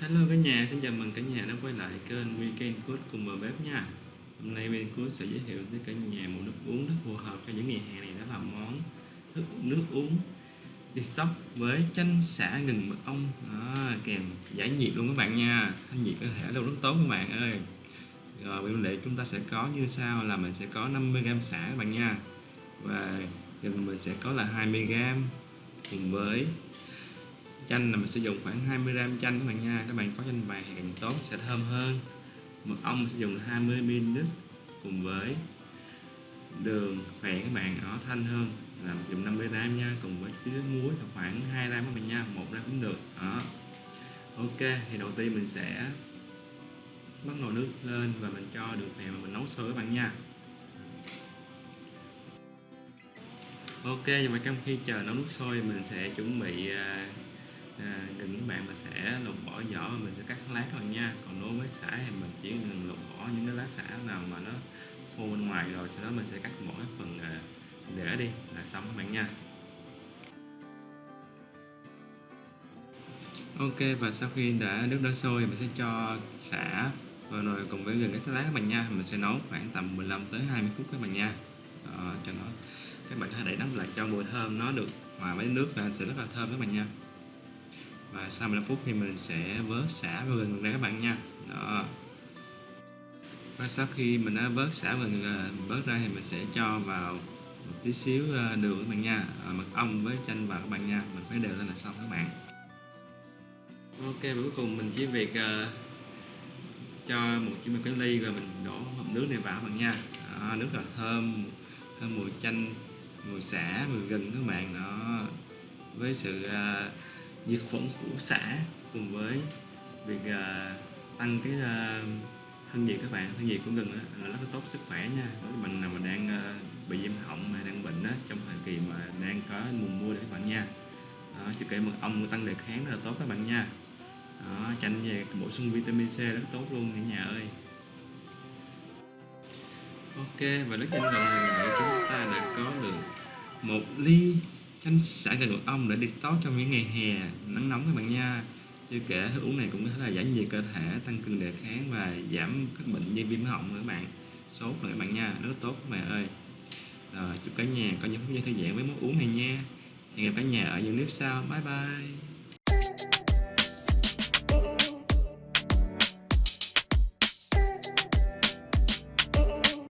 Hello cả nhà, xin chào mừng cả nhà đã quay lại kênh Weekend Food cùng vào bếp nha. Hôm nay Weekend Food sẽ giới thiệu tới cả nhà một nước uống rất phù hợp cho những ngày hè này đó là món thức nước uống detox với chanh xả gừng mật ong. Đó, kèm giải nhiệt luôn các bạn nha. Thanh nhiệt cơ thể luôn rất tốt các bạn ơi. Rồi nguyên liệu chúng ta sẽ có như sau là mình sẽ có 50g xả các bạn nha. Và gừng mình sẽ có là 20g cùng với chanh là mình sử dụng khoảng 20 gram chanh các bạn nha. Các bạn có chanh vàng thì càng tốt sẽ thơm hơn. Mật ong mình sử dụng 20 ml cùng với đường khỏe các bạn, nó thanh hơn. Là dùng 50 gram nha, cùng với chứa muối là khoảng 2 gram các bạn nha, một gram cũng được. Đó. Ok, thì đầu tiên mình sẽ bắt nồi nước lên và mình cho đường phèn mà mình nấu sôi các bạn nha. Ok, và trong khi chờ nấu nước sôi mình sẽ chuẩn bị à, à, à, các bạn mà sẽ lột bỏ vỏ và mình sẽ cắt lá thôi nha. Còn đối với xả thì mình chỉ cần lột bỏ những cái lá xả nào mà nó khô bên ngoài rồi sau đó mình sẽ cắt bỏ cái phần à, đi là xong các bạn nha. Ok và sau khi đã nước đã sôi mình sẽ cho xả vào nồi cùng với gừng các lá các bạn nha. Mình sẽ nấu khoảng tầm 15 tới 20 phút các bạn nha. À, cho nó các bạn hãy để nắp lại cho mùi thơm nó được hòa với nước và sẽ rất là thơm các bạn nha và sau 15 phút thì mình sẽ vớt xả và gừng ra các bạn nha. Đó. Và sau khi mình đã vớt xả và gừng vớt ra thì mình sẽ cho vào một tí xíu à, đường các bạn nha. À, mật ong với chanh vào các bạn nha. Mình phải đều lên là xong các bạn. Ok và cuối cùng mình chỉ việc uh, cho một chiếc một cái ly rồi mình đổ hộp nước này vào các bạn nha. Đó, nước là thơm thơm mùi chanh mùi xả mùi gừng các bạn. Đó. Với sự uh, diệt khuẩn của xã cùng với việc uh, tăng cái uh, thân nhiệt các bạn. Thân nhiệt của gừng là rất là tốt sức khỏe nha. Đối với mình nào mà đang uh, bị viêm họng mà đang bệnh đó, trong thời kỳ mà đang có mùa mưa để các bạn nha. Đó, chưa kể mật ong tăng đề kháng rất là tốt các bạn nha. Đó, chanh về bổ sung vitamin C rất tốt luôn cả nhà ơi. Ok và lúc trên gọn thì chúng ta đã có được một ly chanh xả gừng mật ong để detox trong những ngày hè, nắng nóng các bạn nha. Chưa kể thức uống này cũng có thể là giải nhiệt cơ thể, tăng cường đề kháng và giảm các bệnh như viêm họng nữa các bạn. Sốt nữa các bạn nha, rất tốt các bạn ơi. Rồi, chúc cả nhà có những phút giây thư giãn với món uống này nha. Hẹn gặp cả nhà ở những clip sau. Bye bye.